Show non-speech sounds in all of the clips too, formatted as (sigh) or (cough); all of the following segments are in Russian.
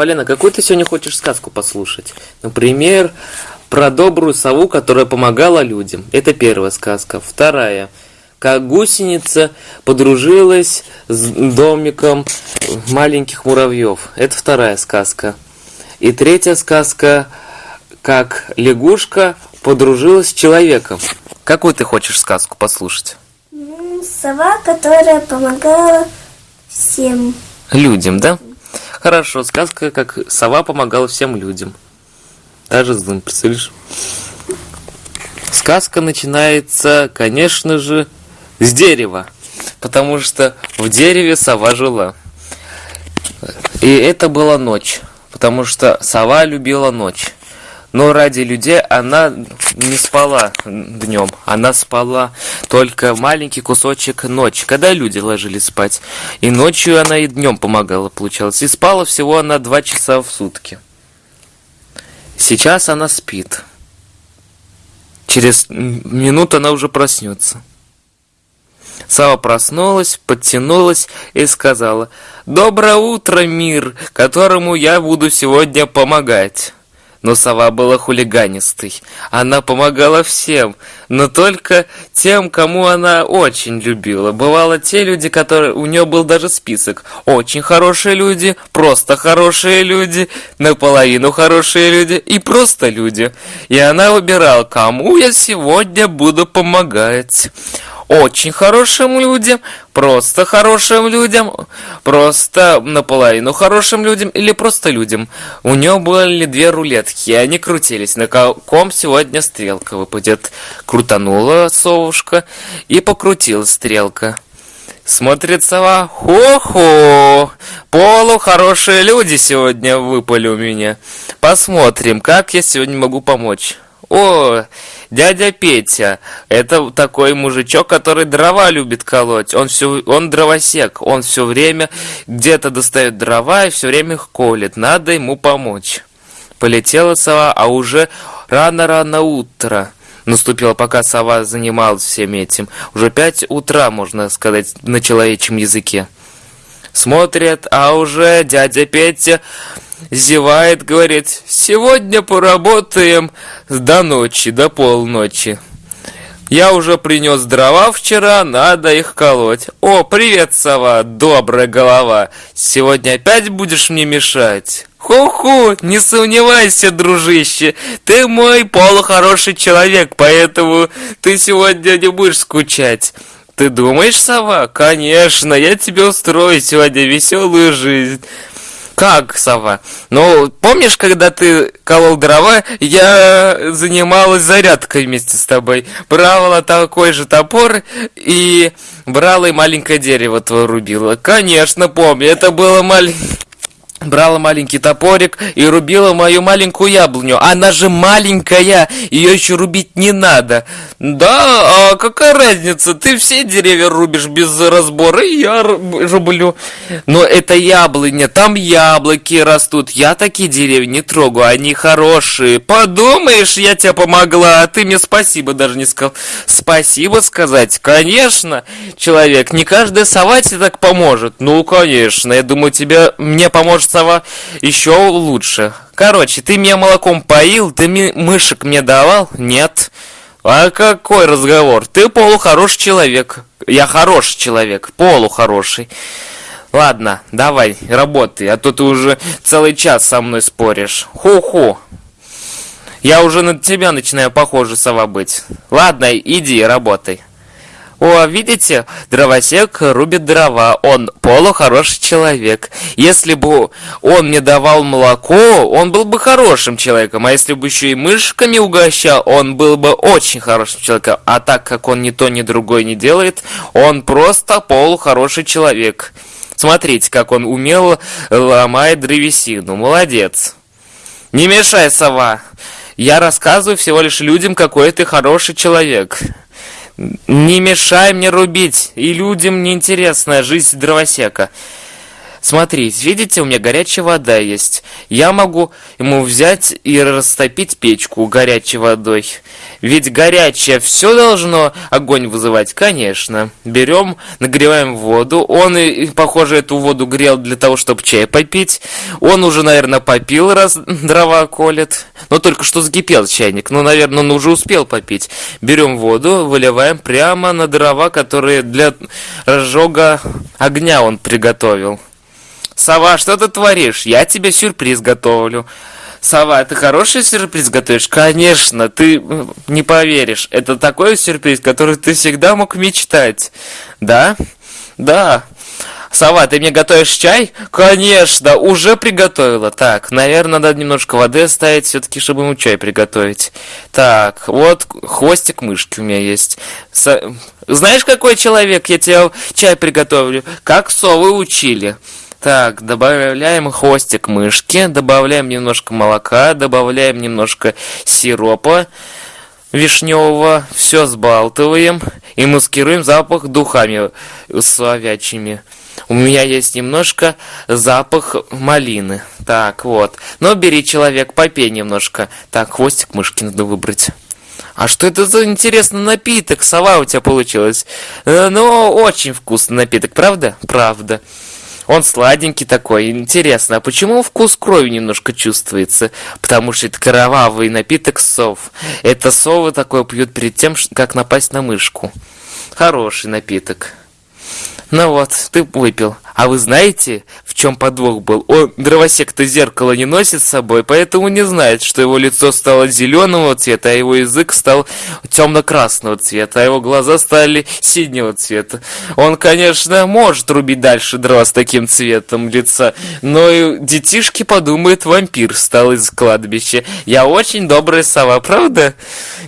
Полина, какую ты сегодня хочешь сказку послушать? Например, про добрую сову, которая помогала людям. Это первая сказка. Вторая. Как гусеница подружилась с домиком маленьких муравьев. Это вторая сказка. И третья сказка. Как лягушка подружилась с человеком. Какую ты хочешь сказку послушать? Сова, которая помогала всем. Людям, да? Хорошо, сказка, как сова помогала всем людям. Даже злым, представляешь? Сказка начинается, конечно же, с дерева. Потому что в дереве сова жила. И это была ночь. Потому что сова любила ночь. Но ради людей она не спала днем, она спала только маленький кусочек ночи, когда люди ложились спать. И ночью она и днем помогала, получалось. И спала всего она два часа в сутки. Сейчас она спит. Через минуту она уже проснется. Сава проснулась, подтянулась и сказала, «Доброе утро, мир, которому я буду сегодня помогать». Но сова была хулиганистой. Она помогала всем, но только тем, кому она очень любила. Бывало те люди, которые... У нее был даже список. Очень хорошие люди, просто хорошие люди, наполовину хорошие люди и просто люди. И она выбирала, кому я сегодня буду помогать очень хорошим людям, просто хорошим людям, просто наполовину хорошим людям или просто людям. У него были две рулетки, и они крутились, на ком сегодня стрелка выпадет. Крутанула совушка и покрутила стрелка. Смотрит сова, хо-хо, полу люди сегодня выпали у меня. Посмотрим, как я сегодня могу помочь. О, дядя Петя, это такой мужичок, который дрова любит колоть. Он все, он дровосек, он все время где-то достает дрова и все время их колет. Надо ему помочь. Полетела сова, а уже рано-рано утро наступило, пока сова занималась всем этим. Уже пять утра, можно сказать, на человечьем языке. Смотрят, а уже дядя Петя зевает, говорит, сегодня поработаем до ночи, до полночи. Я уже принес дрова вчера, надо их колоть. О, привет, сова, добрая голова. Сегодня опять будешь мне мешать? Ху-ху, не сомневайся, дружище. Ты мой полухороший человек, поэтому ты сегодня не будешь скучать. Ты думаешь, сова? Конечно, я тебе устрою сегодня веселую жизнь. Как, сова? Ну, помнишь, когда ты колол дрова, я занималась зарядкой вместе с тобой. Брала такой же топор и брала и маленькое дерево твое рубила. Конечно, помню, это было маленькое брала маленький топорик и рубила мою маленькую яблоню. Она же маленькая, ее еще рубить не надо. Да, а какая разница? Ты все деревья рубишь без разбора, и я рублю. Но это яблоня, там яблоки растут. Я такие деревья не трогаю, они хорошие. Подумаешь, я тебе помогла, а ты мне спасибо даже не сказал. Спасибо сказать? Конечно, человек, не каждая сова тебе так поможет. Ну, конечно, я думаю, тебе мне поможет сова еще лучше. Короче, ты меня молоком поил, ты мышек мне давал? Нет. А какой разговор? Ты полухороший человек. Я хороший человек, полухороший. Ладно, давай, работай, а то ты уже целый час со мной споришь. Ху-ху. Я уже на тебя начинаю похоже сова быть. Ладно, иди, работай. О, видите, дровосек рубит дрова, он полухороший человек. Если бы он мне давал молоко, он был бы хорошим человеком, а если бы еще и мышками угощал, он был бы очень хорошим человеком. А так как он ни то, ни другое не делает, он просто полухороший человек. Смотрите, как он умело ломает древесину. Молодец. Не мешай, сова. Я рассказываю всего лишь людям, какой ты хороший человек. Не мешай мне рубить, и людям неинтересная жизнь дровосека. Смотрите, видите, у меня горячая вода есть. Я могу ему взять и растопить печку горячей водой. Ведь горячее все должно огонь вызывать, конечно. Берем, нагреваем воду. Он, похоже, эту воду грел для того, чтобы чай попить. Он уже, наверное, попил, раз дрова колет. Но только что закипел чайник. Ну, наверное, он уже успел попить. Берем воду, выливаем прямо на дрова, которые для разжога огня он приготовил. Сова, что ты творишь? Я тебе сюрприз готовлю. Сова, ты хороший сюрприз готовишь? Конечно, ты не поверишь. Это такой сюрприз, который ты всегда мог мечтать. Да? Да. Сова, ты мне готовишь чай? Конечно, уже приготовила. Так, наверное, надо немножко воды оставить, все-таки, чтобы ему чай приготовить. Так, вот хвостик мышки у меня есть. С... Знаешь, какой человек? Я тебе чай приготовлю. Как совы учили. Так, добавляем хвостик мышки, добавляем немножко молока, добавляем немножко сиропа вишневого, все сбалтываем и маскируем запах духами словячими. У меня есть немножко запах малины. Так, вот. Но бери, человек, попей немножко. Так, хвостик мышки надо выбрать. А что это за интересный напиток? Сова у тебя получилась. Э, ну, очень вкусный напиток, правда? Правда. Он сладенький такой. Интересно, а почему вкус крови немножко чувствуется? Потому что это кровавый напиток сов. Это совы такое пьют перед тем, как напасть на мышку. Хороший напиток. Ну вот, ты выпил. А вы знаете, в чем подвох был? Он, дровосек-то зеркало не носит с собой, поэтому не знает, что его лицо стало зеленого цвета, а его язык стал темно-красного цвета, а его глаза стали синего цвета. Он, конечно, может рубить дальше дрова с таким цветом лица, но и детишки подумают, вампир стал из кладбища. Я очень добрая сова, правда,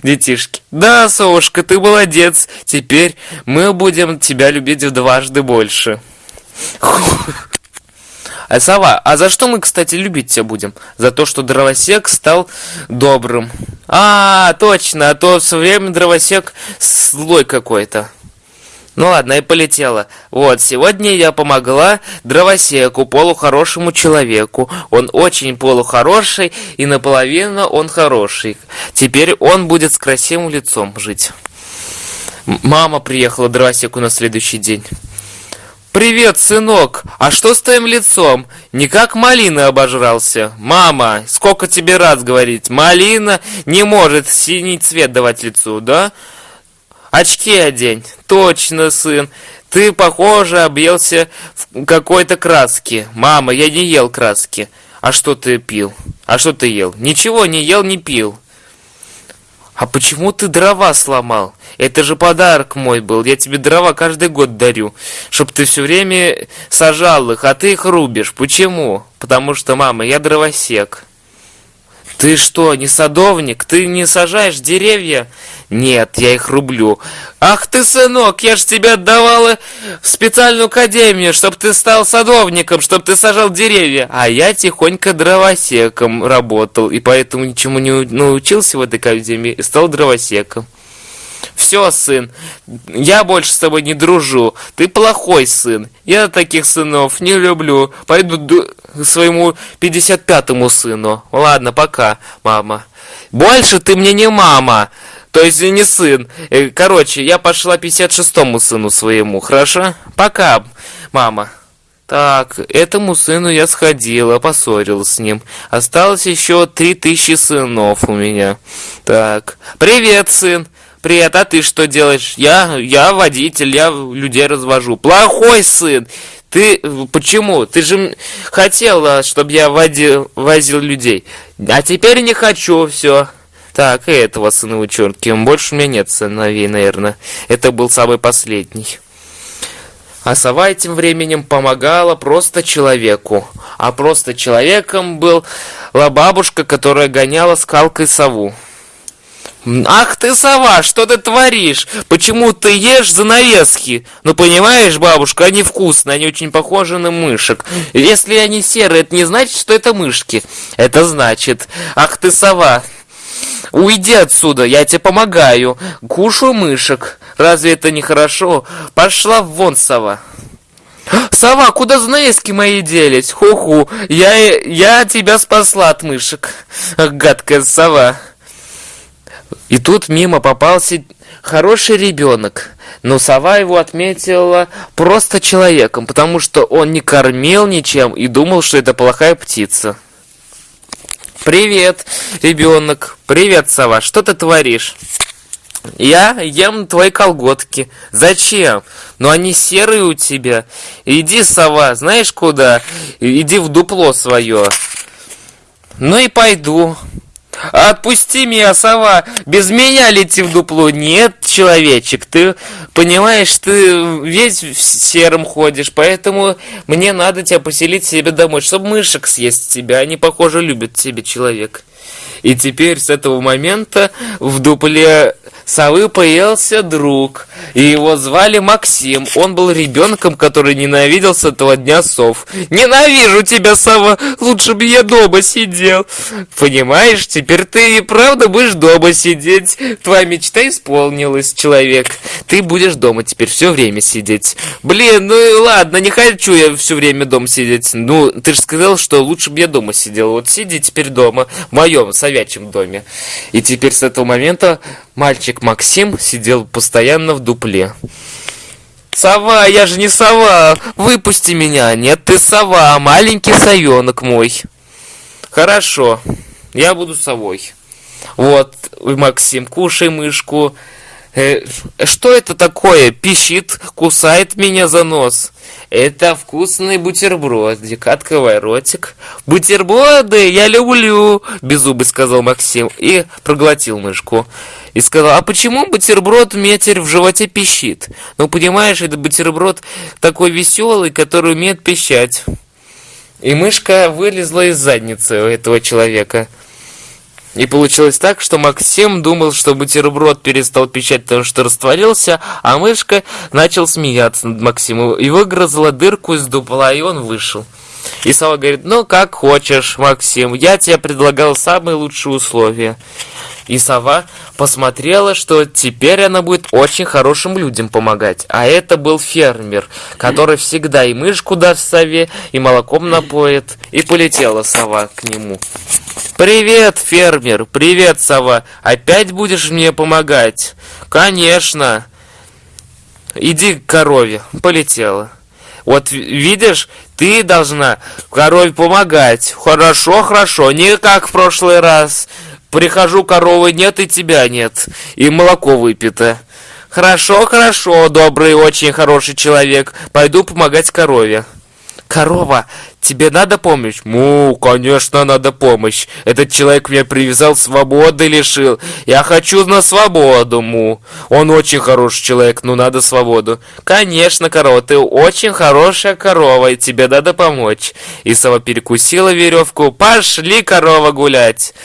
детишки? Да, совушка, ты молодец. Теперь мы будем тебя любить в дважды больше. А сова, а за что мы, кстати, любить тебя будем? За то, что дровосек стал добрым. А, точно, а то все время дровосек злой какой-то. Ну ладно, и полетела. Вот, сегодня я помогла дровосеку, полухорошему человеку. Он очень полухороший, и наполовину он хороший. Теперь он будет с красивым лицом жить. Мама приехала дровосеку на следующий день. «Привет, сынок! А что с твоим лицом? Не как малина обожрался? Мама, сколько тебе раз говорить, малина не может синий цвет давать лицу, да? Очки одень. Точно, сын. Ты, похоже, объелся в какой-то краски. Мама, я не ел краски. А что ты пил? А что ты ел? Ничего не ел, не пил. А почему ты дрова сломал? Это же подарок мой был. Я тебе дрова каждый год дарю, чтоб ты все время сажал их, а ты их рубишь. Почему? Потому что, мама, я дровосек. Ты что, не садовник? Ты не сажаешь деревья? Нет, я их рублю. Ах ты, сынок, я ж тебя отдавала в специальную академию, чтобы ты стал садовником, чтобы ты сажал деревья. А я тихонько дровосеком работал, и поэтому ничему не научился в этой академии и стал дровосеком. Все, сын, я больше с тобой не дружу. Ты плохой сын. Я таких сынов не люблю. Пойду своему 55-му сыну. Ладно, пока, мама. Больше ты мне не мама. То есть не сын. Э, короче, я пошла 56-му сыну своему, хорошо? Пока, мама. Так, этому сыну я сходила, поссорилась с ним. Осталось еще три тысячи сынов у меня. Так, привет, сын. Привет, а ты что делаешь? Я, я водитель, я людей развожу. Плохой сын. Ты почему? Ты же хотела, чтобы я водил, возил людей. А теперь не хочу, все. Так, и этого сына вычеркиваем. Больше у меня нет сыновей, наверное. Это был самый последний. А сова этим временем помогала просто человеку. А просто человеком был бабушка, которая гоняла скалкой сову. Ах ты, сова, что ты творишь? Почему ты ешь занавески? Ну, понимаешь, бабушка, они вкусные, они очень похожи на мышек. Если они серые, это не значит, что это мышки. Это значит, ах ты, сова, уйди отсюда, я тебе помогаю. Кушаю мышек. Разве это не хорошо? Пошла вон, сова. Сова, куда занавески мои делись? Ху-ху, я, я тебя спасла от мышек. Гадкая сова. И тут мимо попался хороший ребенок. Но сова его отметила просто человеком, потому что он не кормил ничем и думал, что это плохая птица. Привет, ребенок. Привет, сова. Что ты творишь? Я ем твои колготки. Зачем? Ну они серые у тебя. Иди, сова, знаешь куда? Иди в дупло свое. Ну и пойду. Отпусти меня, сова! Без меня лети в дупло! Нет, человечек, ты понимаешь, ты весь в сером ходишь, поэтому мне надо тебя поселить себе домой, чтобы мышек съесть тебя. Они, похоже, любят тебя, человек. И теперь с этого момента в дупле совы появился друг, и его звали Максим. Он был ребенком, который ненавидел с этого дня сов. «Ненавижу тебя, сова! Лучше бы я дома сидел!» «Понимаешь, теперь ты и правда будешь дома сидеть. Твоя мечта исполнилась, человек. Ты будешь дома теперь все время сидеть. Блин, ну ладно, не хочу я все время дома сидеть. Ну, ты же сказал, что лучше бы я дома сидел. Вот сиди теперь дома, в моем совячем доме». И теперь с этого момента Мальчик Максим сидел постоянно в дупле. «Сова, я же не сова! Выпусти меня! Нет, ты сова, маленький совенок мой!» «Хорошо, я буду совой. Вот, Максим, кушай мышку. Э, что это такое? Пищит, кусает меня за нос. Это вкусный бутербродик. Открывай ротик. Бутерброды я люблю, беззубый сказал Максим и проглотил мышку. И сказал, а почему бутерброд метер в животе пищит? Ну, понимаешь, это бутерброд такой веселый, который умеет пищать. И мышка вылезла из задницы у этого человека. И получилось так, что Максим думал, что бутерброд перестал пищать, потому что растворился, а мышка начал смеяться над Максимом и выгрызла дырку из дупла, и он вышел. И сова говорит, ну как хочешь, Максим, я тебе предлагал самые лучшие условия. И сова посмотрела, что теперь она будет очень хорошим людям помогать. А это был фермер, который всегда и мышку даст сове, и молоком напоит. И полетела сова к нему. «Привет, фермер! Привет, сова! Опять будешь мне помогать?» «Конечно!» «Иди к корове!» Полетела. Вот видишь, ты должна корове помогать. Хорошо, хорошо, не как в прошлый раз. Прихожу, коровы нет и тебя нет. И молоко выпито. Хорошо, хорошо, добрый, очень хороший человек. Пойду помогать корове. Корова, тебе надо помощь? Му, конечно, надо помощь. Этот человек меня привязал, свободы лишил. Я хочу на свободу, му. Он очень хороший человек, но надо свободу. Конечно, корова, ты очень хорошая корова, и тебе надо помочь. И сова перекусила веревку. Пошли, корова, гулять.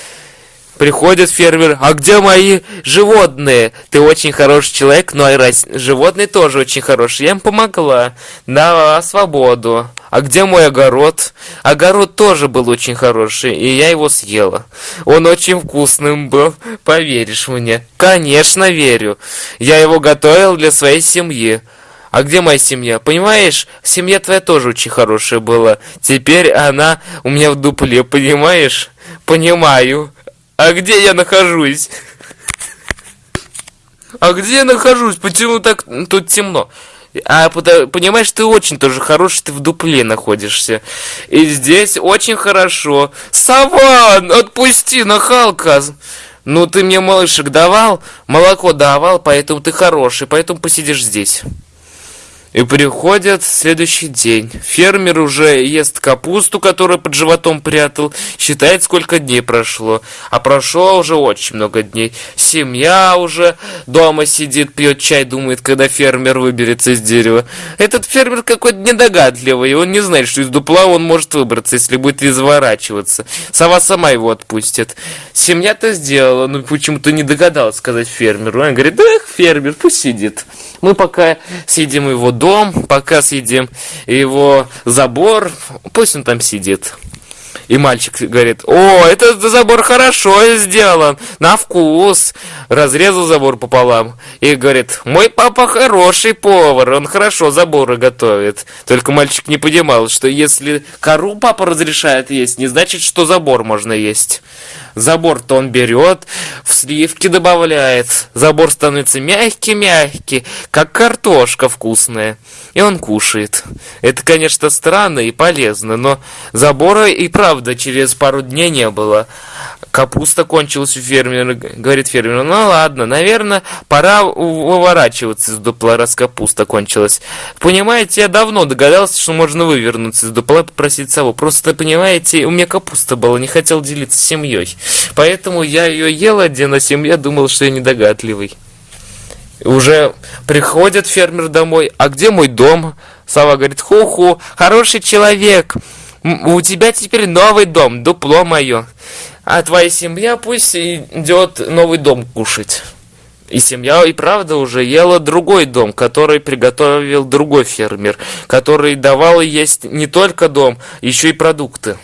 Приходит фермер, а где мои животные? Ты очень хороший человек, но и рас... животные тоже очень хорошие. Я им помогла. На свободу. А где мой огород? Огород тоже был очень хороший, и я его съела. Он очень вкусным был, поверишь мне? Конечно, верю. Я его готовил для своей семьи. А где моя семья? Понимаешь, семья твоя тоже очень хорошая была. Теперь она у меня в дупле, понимаешь? Понимаю. А где я нахожусь? А где я нахожусь? Почему так тут темно? А понимаешь, ты очень тоже хороший, ты в дупле находишься. И здесь очень хорошо. Саван, отпусти, нахалка. Ну, ты мне малышек давал, молоко давал, поэтому ты хороший, поэтому посидишь здесь. И приходит следующий день. Фермер уже ест капусту, которую под животом прятал, считает, сколько дней прошло. А прошло уже очень много дней. Семья уже дома сидит, пьет чай, думает, когда фермер выберется из дерева. Этот фермер какой-то недогадливый, он не знает, что из дупла он может выбраться, если будет изворачиваться. Сова сама его отпустит. Семья-то сделала, но почему-то не догадалась сказать фермеру. Он говорит, да, фермер, пусть сидит. Мы пока съедим его дом, пока съедим его забор, пусть он там сидит. И мальчик говорит, о, этот забор хорошо сделан, на вкус. Разрезал забор пополам. И говорит, мой папа хороший повар, он хорошо заборы готовит. Только мальчик не понимал, что если кору папа разрешает есть, не значит, что забор можно есть. Забор-то он берет, в сливки добавляет. Забор становится мягкий-мягкий, как картошка вкусная. И он кушает. Это, конечно, странно и полезно, но забора и правда через пару дней не было. Капуста кончилась у фермера, говорит фермер. Ну ладно, наверное, пора выворачиваться из дупла, раз капуста кончилась. Понимаете, я давно догадался, что можно вывернуться из дупла и попросить сову. Просто, понимаете, у меня капуста была, не хотел делиться с семьей. Поэтому я ее ел один, а семья думал, что я недогадливый. Уже приходит фермер домой. А где мой дом? Сова говорит, ху-ху, хороший человек. У тебя теперь новый дом, дупло мое. А твоя семья пусть идет новый дом кушать. И семья и правда уже ела другой дом, который приготовил другой фермер, который давал есть не только дом, еще и продукты.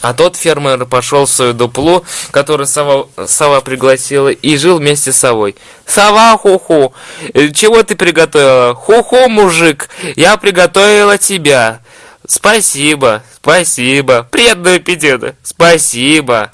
А тот фермер пошел в свою дуплу, которую сова, сова пригласила, и жил вместе с совой. «Сова, ху-ху! Чего ты приготовила? Ху-ху, мужик! Я приготовила тебя!» «Спасибо, спасибо! Приятного аппетита! Спасибо!»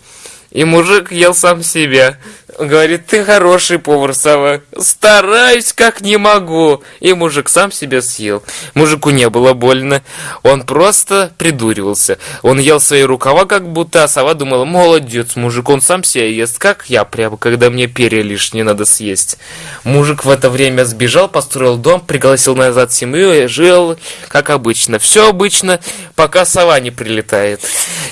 И мужик ел сам себя. Говорит, ты хороший повар, сова. Стараюсь, как не могу. И мужик сам себя съел. Мужику не было больно. Он просто придуривался. Он ел свои рукава, как будто, а сова думала, молодец, мужик, он сам себя ест, как я прямо, когда мне перья лишние надо съесть. Мужик в это время сбежал, построил дом, пригласил назад семью и жил, как обычно. Все обычно, пока сова не прилетает.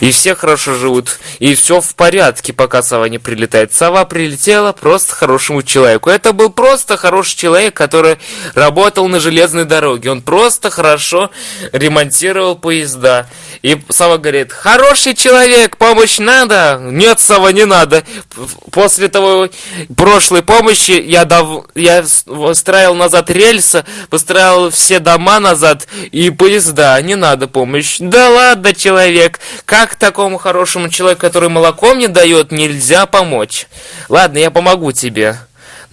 И все хорошо живут. И все в порядке, пока сова не прилетает. Сова прилетает прилетела просто хорошему человеку. Это был просто хороший человек, который работал на железной дороге. Он просто хорошо ремонтировал поезда. И Сава говорит, хороший человек, помощь надо? Нет, Сава, не надо. После того прошлой помощи я, дав... я строил назад рельсы, построил все дома назад и поезда. Не надо помощь. Да ладно, человек, как такому хорошему человеку, который молоком не дает, нельзя помочь? Ладно, я помогу тебе.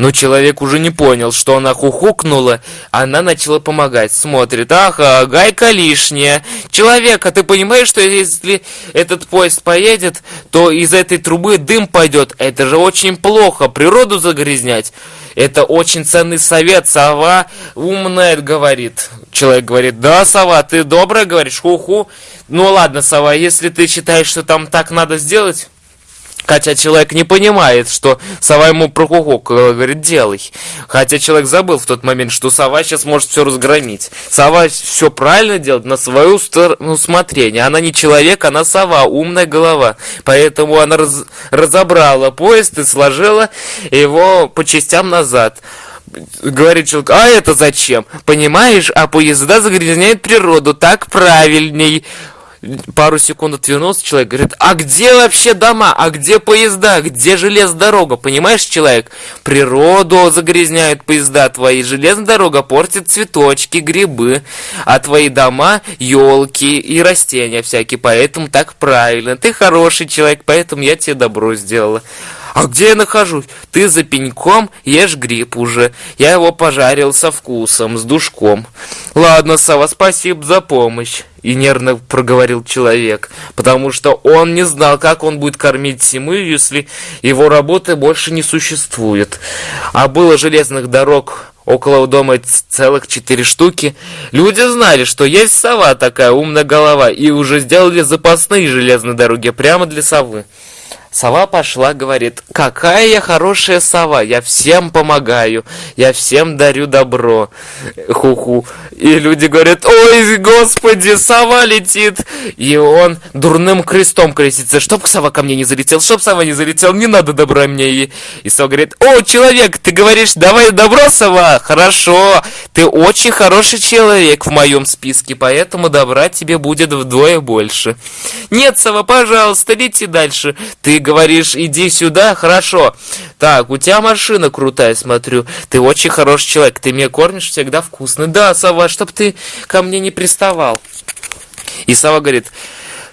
Но человек уже не понял, что она хухукнула, она начала помогать. Смотрит, ага, гайка лишняя. Человек, а ты понимаешь, что если этот поезд поедет, то из этой трубы дым пойдет? Это же очень плохо, природу загрязнять. Это очень ценный совет, сова умная говорит. Человек говорит, да, сова, ты добрая, говоришь, ху-ху. Ну ладно, сова, если ты считаешь, что там так надо сделать... Хотя человек не понимает, что сова ему прокукукала, говорит, делай. Хотя человек забыл в тот момент, что сова сейчас может все разгромить. Сова все правильно делает на свое усмотрение. Она не человек, она сова, умная голова. Поэтому она раз разобрала поезд и сложила его по частям назад говорит человек, а это зачем? Понимаешь, а поезда загрязняют природу, так правильней пару секунд отвернулся человек, говорит, а где вообще дома, а где поезда, где железная дорога, понимаешь, человек? Природу загрязняют поезда твои, железная дорога портит цветочки, грибы, а твои дома елки и растения всякие, поэтому так правильно. Ты хороший человек, поэтому я тебе добро сделала. А где я нахожусь? Ты за пеньком ешь гриб уже. Я его пожарил со вкусом, с душком. Ладно, Сава, спасибо за помощь. И нервно проговорил человек, потому что он не знал, как он будет кормить семью, если его работы больше не существует. А было железных дорог около дома целых четыре штуки. Люди знали, что есть сова такая умная голова, и уже сделали запасные железные дороги прямо для совы. Сова пошла, говорит, какая я хорошая сова, я всем помогаю, я всем дарю добро. Ху-ху. И люди говорят, ой, господи, сова летит. И он дурным крестом крестится, чтоб сова ко мне не залетел, чтоб сова не залетел, не надо добра мне. И, и сова говорит, о, человек, ты говоришь, давай добро, сова, хорошо, ты очень хороший человек в моем списке, поэтому добра тебе будет вдвое больше. Нет, сова, пожалуйста, лети дальше, ты говоришь, иди сюда, хорошо. Так, у тебя машина крутая, смотрю. Ты очень хороший человек, ты меня кормишь всегда вкусно. Да, сова, чтоб ты ко мне не приставал. И сова говорит,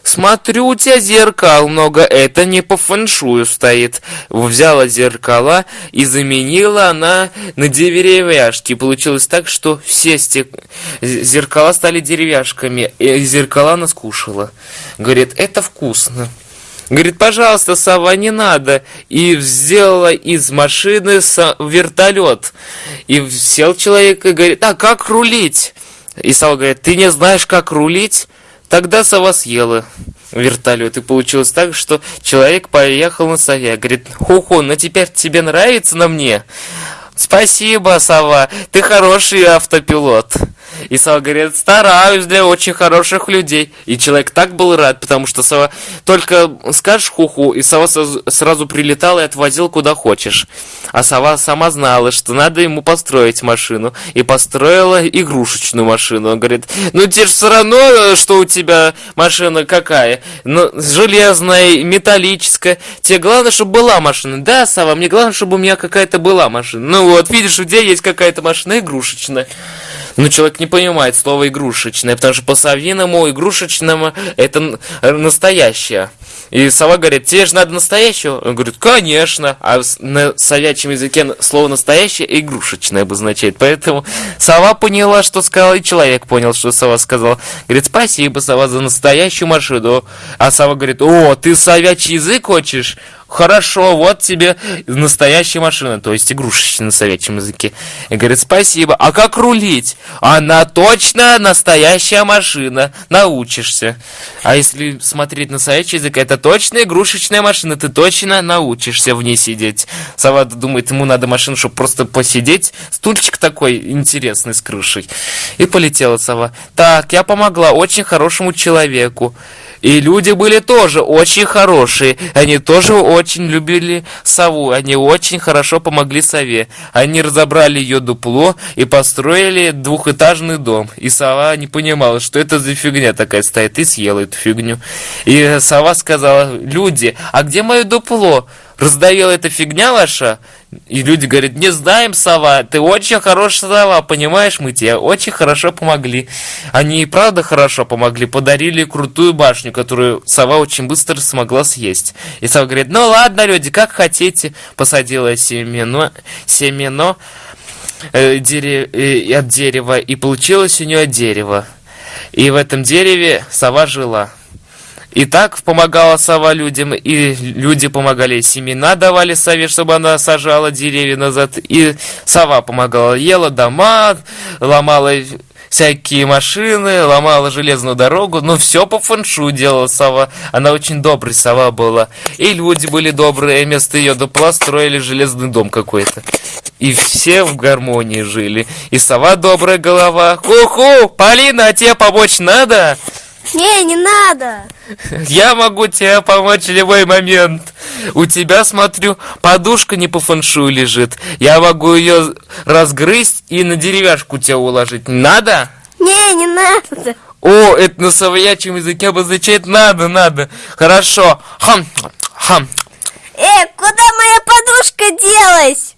смотрю, у тебя зеркал много, это не по фэншую стоит. Взяла зеркала и заменила она на деревяшки. Получилось так, что все стек... зеркала стали деревяшками, и зеркала она скушала. Говорит, это вкусно. Говорит, пожалуйста, сова, не надо. И сделала из машины вертолет. И сел человек и говорит, а как рулить? И сова говорит, ты не знаешь, как рулить? Тогда сова съела вертолет. И получилось так, что человек поехал на сове. Говорит, ху-ху, ну теперь тебе нравится на мне? Спасибо, сова, ты хороший автопилот. И Сова говорит, стараюсь для очень хороших людей. И человек так был рад, потому что Сова только скажешь хуху, и Сова сразу прилетал и отвозил куда хочешь. А Сова сама знала, что надо ему построить машину. И построила игрушечную машину. Он говорит, ну тебе же все равно, что у тебя машина какая. Ну, железная, металлическая. Тебе главное, чтобы была машина. Да, Сова, мне главное, чтобы у меня какая-то была машина. Ну вот, видишь, у тебя есть какая-то машина игрушечная. Но человек не понимает слово игрушечное, потому что по-совиному игрушечному это настоящее. И сова говорит, тебе же надо настоящего? Он говорит, конечно. А на совячем языке слово настоящее игрушечное обозначает. Поэтому сова поняла, что сказал, и человек понял, что сова сказала. Говорит, спасибо, сова, за настоящую машину. А сова говорит, о, ты совячий язык хочешь? Хорошо, вот тебе настоящая машина, то есть игрушечная на советском языке. И говорит, спасибо. А как рулить? Она точно настоящая машина, научишься. А если смотреть на советский язык, это точно игрушечная машина, ты точно научишься в ней сидеть. Сова думает, ему надо машину, чтобы просто посидеть. Стульчик такой интересный с крышей. И полетела сова. Так, я помогла очень хорошему человеку. И люди были тоже очень хорошие. Они тоже очень любили сову. Они очень хорошо помогли сове. Они разобрали ее дупло и построили двухэтажный дом. И сова не понимала, что это за фигня такая стоит, и съела эту фигню. И сова сказала, люди, а где мое дупло? раздавила эта фигня ваша, и люди говорят, не знаем, сова, ты очень хорошая сова, понимаешь, мы тебе очень хорошо помогли. Они и правда хорошо помогли, подарили крутую башню, которую сова очень быстро смогла съесть. И сова говорит, ну ладно, люди, как хотите, посадила семено, семено э, дере, э, от дерева, и получилось у нее дерево. И в этом дереве сова жила. И так помогала сова людям, и люди помогали, семена давали сове, чтобы она сажала деревья назад, и сова помогала, ела дома, ломала всякие машины, ломала железную дорогу, но все по фэншу делала сова. Она очень добрая сова была. И люди были добрые, вместо ее дупла строили железный дом какой-то. И все в гармонии жили. И сова добрая голова. Ху-ху, Полина, а тебе помочь надо? Не, не надо. Я могу тебе помочь в любой момент. У тебя, смотрю, подушка не по фэншую лежит. Я могу ее разгрызть и на деревяшку тебя уложить. Надо? Не, не надо. О, это на совоячем языке обозначает надо, надо. Хорошо. Хам, хам. Э, куда моя подушка делась?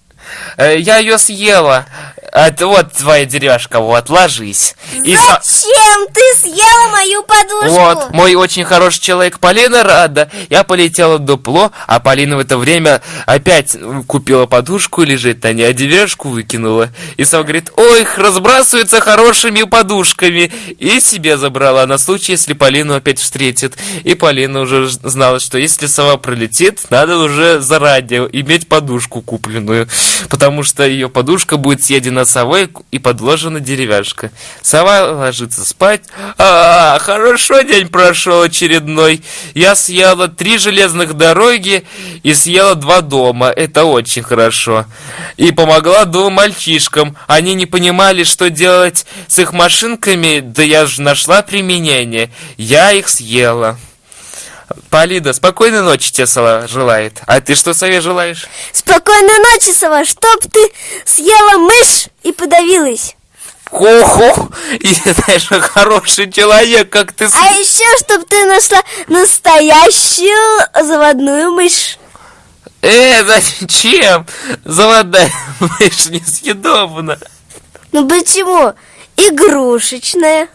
Э, я ее съела. Это вот твоя деревяшка, вот, ложись. И Зачем ты съела мою подушку? Вот, мой очень хороший человек Полина рада. Я полетела в дупло, а Полина в это время опять купила подушку, лежит на ней, а деревяшку выкинула. И сам говорит, ой, разбрасываются хорошими подушками. И себе забрала на случай, если Полину опять встретит. И Полина уже знала, что если сова пролетит, надо уже заранее иметь подушку купленную. Потому что ее подушка будет съедена на совой и подложена деревяшка. Сова ложится спать. А, хорошо день прошел очередной. Я съела три железных дороги и съела два дома. Это очень хорошо. И помогла двум мальчишкам. Они не понимали, что делать с их машинками, да я же нашла применение. Я их съела. Полида, спокойной ночи тебе Сова желает. А ты что Сове желаешь? Спокойной ночи, Сова, чтоб ты съела мышь и подавилась. Хо-хо, (laughs) и знаешь, хороший человек, как ты... А еще, чтоб ты нашла настоящую заводную мышь. Э, зачем? Заводная (laughs) мышь несъедобна. Ну почему? Игрушечная.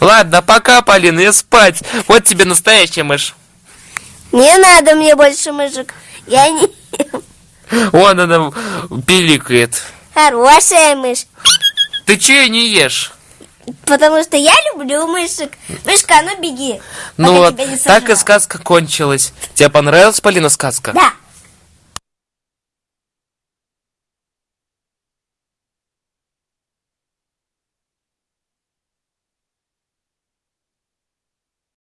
Ладно, пока, Полина, я спать. Вот тебе настоящая мышь. Не надо мне больше мышек. Я не... (laughs) Вон она пиликает. Хорошая мышь. Ты че не ешь? Потому что я люблю мышек. Мышка, ну беги. Ну вот, так и сказка кончилась. Тебе понравилась, Полина, сказка? Да.